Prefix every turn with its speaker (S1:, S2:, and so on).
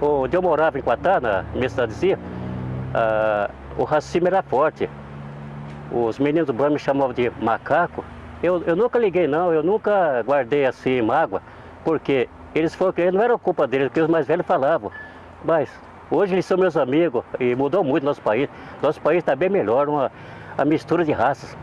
S1: Onde eu morava em Quatá, na minha cidadezinha, ah, o racismo era forte. Os meninos do banco me chamavam de macaco. Eu, eu nunca liguei não, eu nunca guardei assim mágoa, porque eles foram, não era culpa deles, porque os mais velhos falavam. Mas hoje eles são meus amigos e mudou muito nosso país. Nosso país está bem melhor, uma a mistura de raças.